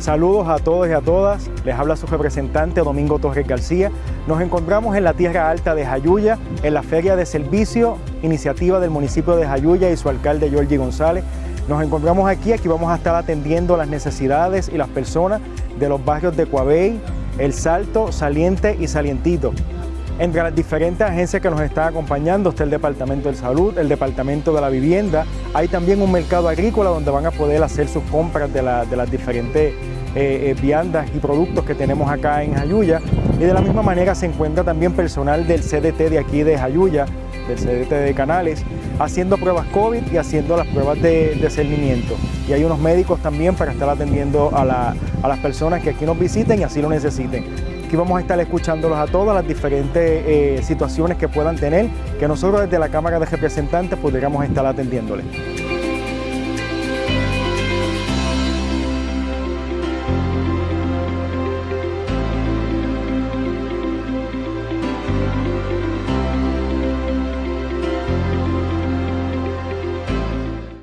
Saludos a todos y a todas, les habla su representante Domingo Torres García. Nos encontramos en la Tierra Alta de Jayuya, en la Feria de Servicio, iniciativa del municipio de Jayuya y su alcalde Georgie González. Nos encontramos aquí, aquí vamos a estar atendiendo las necesidades y las personas de los barrios de Coabey, El Salto, Saliente y Salientito. Entre las diferentes agencias que nos están acompañando está el Departamento de Salud, el Departamento de la Vivienda. Hay también un mercado agrícola donde van a poder hacer sus compras de, las diferentes eh, eh, viandas y productos que tenemos acá en Jayuya. Y de la misma manera se encuentra también personal del CDT de aquí de Jayuya, del CDT de Canales, haciendo pruebas COVID y haciendo las pruebas de, cernimiento. Y hay unos médicos también para estar atendiendo a, a las personas que aquí nos visiten y así lo necesiten. Aquí vamos a estar escuchándolos a todas las diferentes eh, situaciones que puedan tener, que nosotros desde la Cámara de Representantes podríamos estar atendiéndoles.